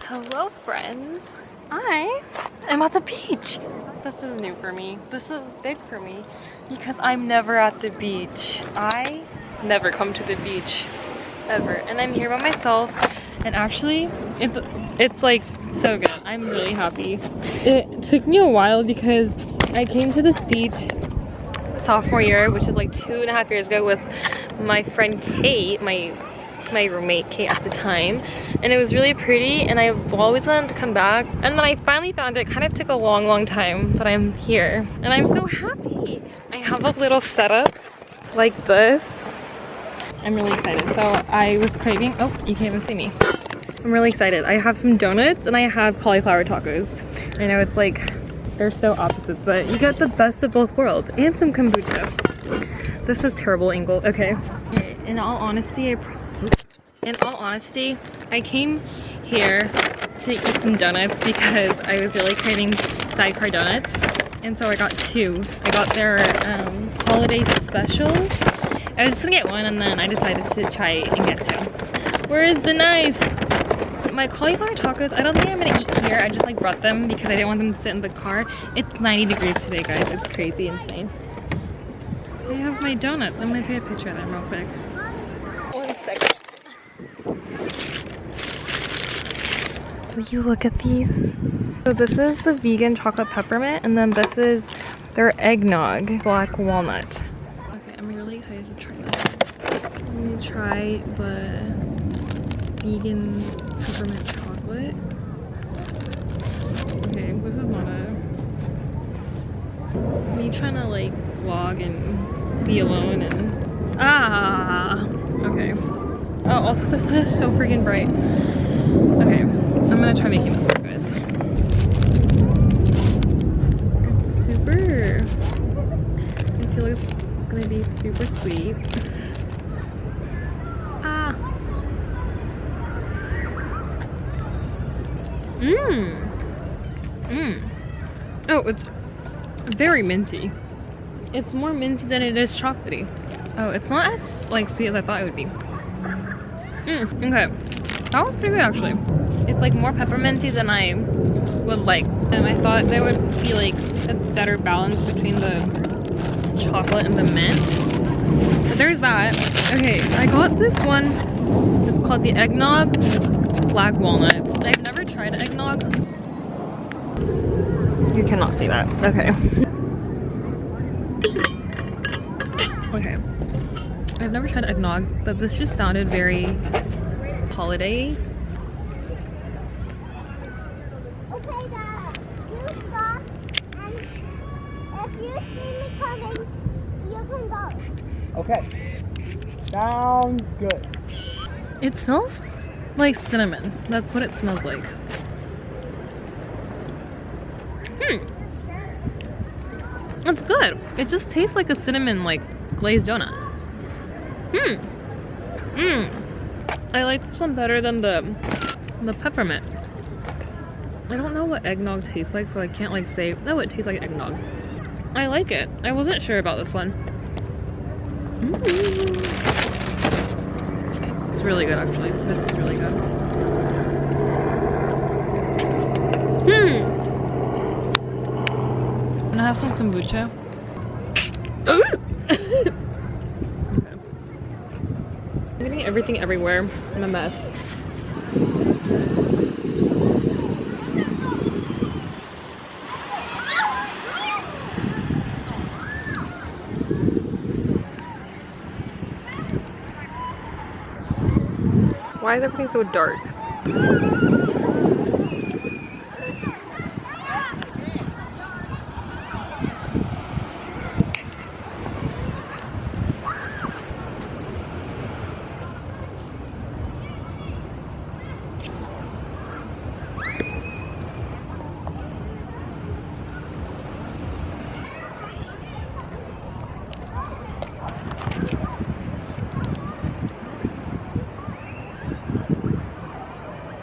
Hello friends. I am at the beach. This is new for me. This is big for me because I'm never at the beach. I never come to the beach ever. And I'm here by myself and actually it's it's like so good. I'm really happy. It took me a while because I came to this beach sophomore year, which is like two and a half years ago with my friend Kate, my my roommate Kate at the time. And it was really pretty and I've always wanted to come back. And then I finally found it. it kind of took a long long time but I'm here. And I'm so happy. I have a little setup like this. I'm really excited. So I was craving oh you can't even see me. I'm really excited. I have some donuts and I have cauliflower tacos. I know it's like they're so opposites but you get the best of both worlds and some kombucha this is terrible angle okay in all honesty I in all honesty, I came here to eat some donuts because I was really craving sidecar donuts. And so I got two. I got their um, holiday specials. I was just gonna get one and then I decided to try and get two. Where is the knife? My cauliflower tacos, I don't think I'm gonna eat here. I just like brought them because I didn't want them to sit in the car. It's 90 degrees today, guys. It's crazy insane. I have my donuts. I'm gonna take a picture of them real quick. One second. Will you look at these? So this is the vegan chocolate peppermint and then this is their eggnog black walnut. Okay, I'm really excited to try this. Let me try the vegan peppermint chocolate. Okay, this is not a... Me trying to like vlog and be alone and... Ah! Okay. Oh, also the sun is so freaking bright. Okay, I'm gonna try making this work, guys. It's super, I feel like it's gonna be super sweet. Ah. Mmm. Mmm. Oh, it's very minty. It's more minty than it is chocolatey. Oh, it's not as like sweet as I thought it would be. Mmm, okay. That was pretty good actually. It's like more pepperminty than I would like. And I thought there would be like a better balance between the chocolate and the mint. But there's that. Okay, I got this one. It's called the Eggnog Black Walnut. I've never tried eggnog. You cannot see that. Okay. okay. I've never tried eggnog, but this just sounded very holiday. Okay, Dad. You stop, and if you see me coming, you can go. Okay. Sounds good. It smells like cinnamon. That's what it smells like. Hmm. It's good. It just tastes like a cinnamon like glazed donut. Hmm. Mmm. I like this one better than the the peppermint. I don't know what eggnog tastes like, so I can't like say, oh, it tastes like eggnog. I like it. I wasn't sure about this one. Mm. It's really good, actually. This is really good. Hmm. Can I have some kombucha? I'm getting everything everywhere. I'm a mess. Why is everything so dark?